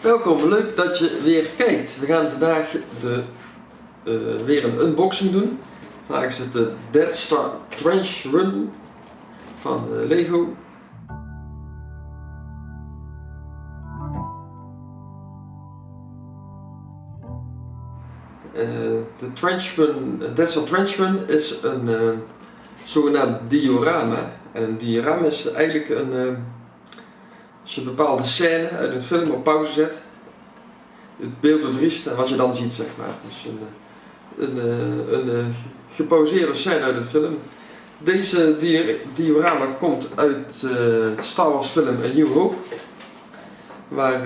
Welkom, leuk dat je weer kijkt. We gaan vandaag de, uh, weer een unboxing doen. Vandaag is het de Dead Star Trench Run van uh, Lego. Uh, de Trench Run, Dead Star Trench Run is een zogenaamd diorama. En een diorama is eigenlijk een als je een bepaalde scène uit een film op pauze zet, het beeld bevriest en wat je dan ziet, zeg maar. Dus een, een, een, een eh, gepauzeerde scène uit een film. Deze diorama komt uit uh, Star Wars film A New Hope. Waar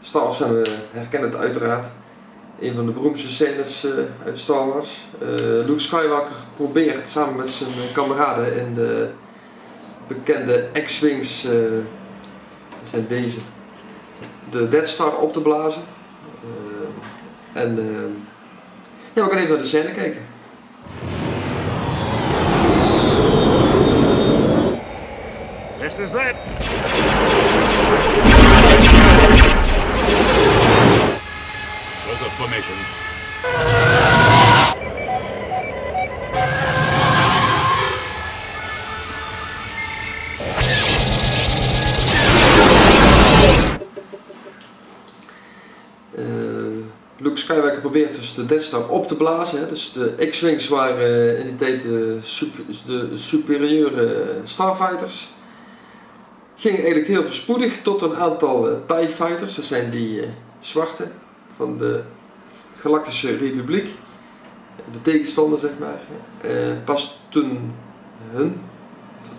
Star Wars, we herkennen het uiteraard, een van de beroemdste scènes uit Star Wars. Luke Skywalker probeert samen met zijn kameraden in de bekende X-Wings zijn deze. De Dead Star op te blazen. Uh, en uh, ja, we gaan even naar de scène kijken. This is it. Close up formation. Luke Skywalker probeert dus de Death Star op te blazen. Hè. Dus de X-Wings waren in die tijd de, super, de superieure Starfighters. Ging eigenlijk heel verspoedig tot een aantal TIE Fighters. Dat zijn die zwarte van de Galactische Republiek. De tegenstander zeg maar. Pas toen hun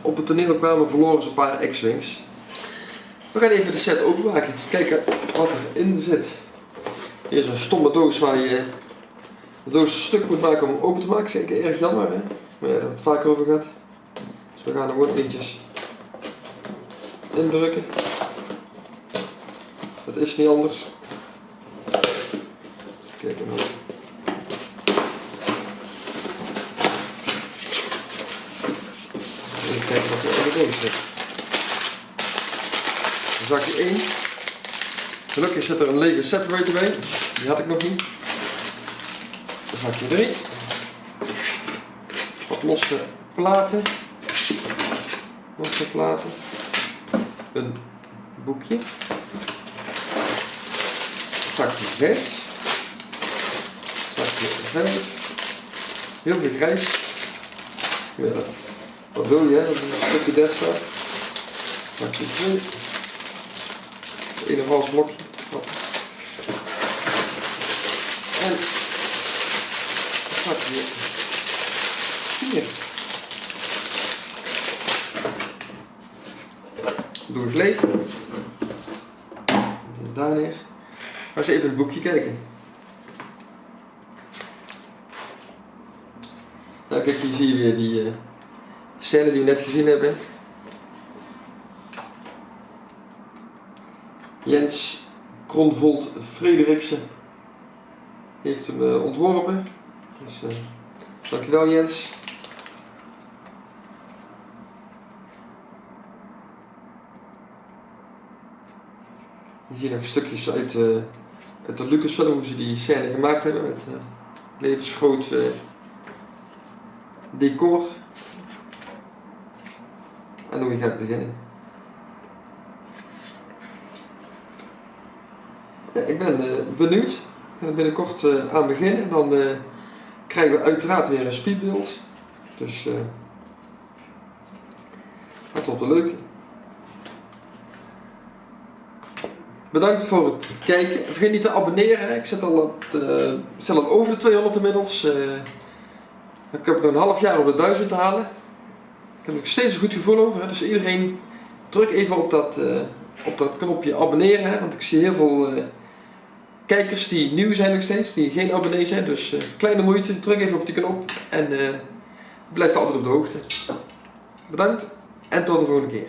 op het toneel kwamen verloren ze een paar X-Wings. We gaan even de set openmaken. Kijken wat erin zit. Is een stomme doos waar je de doos stuk moet maken om open te maken. Zeker erg jammer hè. Maar ja, daar het vaak over gaat. Dus we gaan er gewoon indrukken. Dat is niet anders. Kijk nou. Even kijken wat er in de doos zit. Zakje 1. Gelukkig zit er een lege separator bij. Die had ik nog niet. Zakje 3. Wat losse platen. Losse platen. Een boekje. Zakje 6. Zakje 5. Heel veel grijs. Ja, wat wil je? Dat is een stukje desktop. Zakje 2. In een vals blokje. En pak hier hier. Eens leeg. Daar neer. Ga eens even het boekje kijken. Kijk, hier zie je weer die scène die we net gezien hebben. Jens Kronvold Frederiksen heeft hem uh, ontworpen. Dus uh, dankjewel Jens. Je ziet nog stukjes uit, uh, de Lucasfilm hoe ze die scène gemaakt hebben met levensgroot decor. En hoe je gaat beginnen. Ik ben benieuwd gaan er binnenkort aan beginnen. Dan krijgen we uiteraard weer een speedbeeld. Dus uh, het wordt een leuke. Bedankt voor het kijken. Vergeet niet te abonneren. Ik zit al, op de, zit al over de 200 inmiddels. ik heb nog een half jaar om de 1000 te halen. Ik heb nog steeds een goed gevoel over. Dus iedereen druk even op dat, op dat knopje abonneren. Hè, want ik zie heel veel kijkers die nieuw zijn nog steeds, die geen abonnee zijn. Dus kleine moeite, druk even op die knop en blijf altijd op de hoogte. Bedankt en tot de volgende keer.